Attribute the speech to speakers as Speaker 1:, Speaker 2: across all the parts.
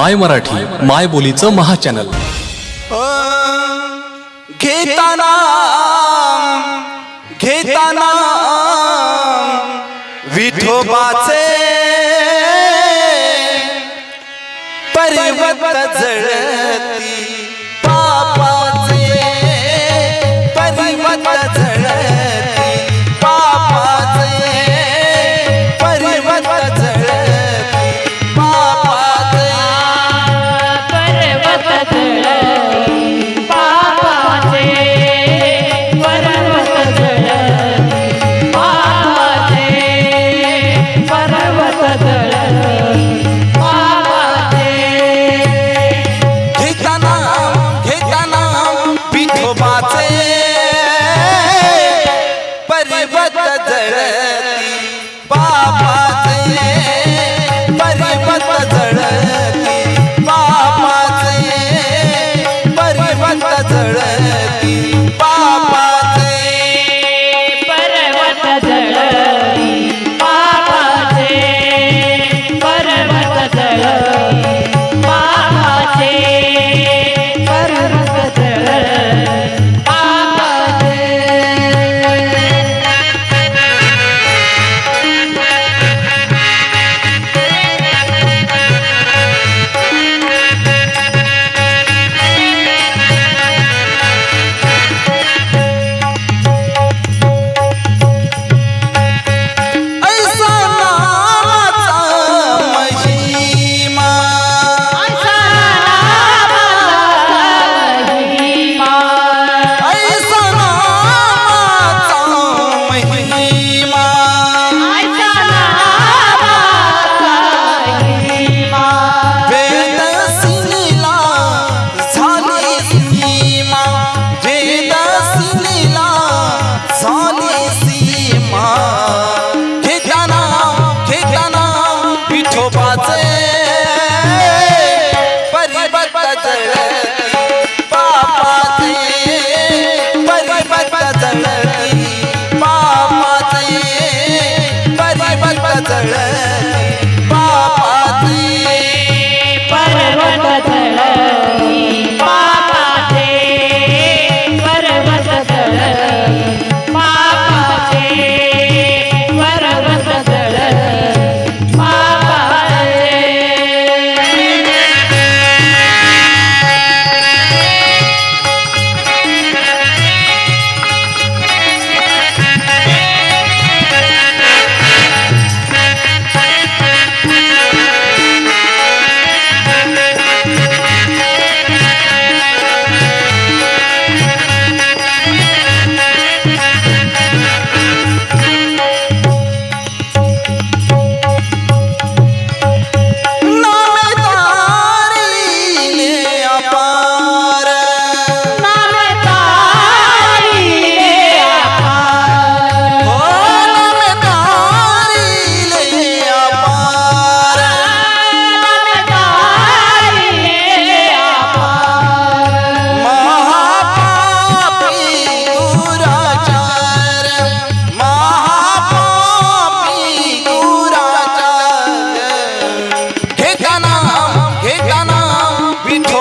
Speaker 1: माय मराठी माय बोलीचं महाचॅनल
Speaker 2: घेताना घेताना विठोबाचे पर्वत जळती.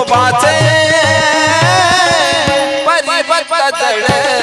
Speaker 3: रूपाचे
Speaker 2: परिवर्तन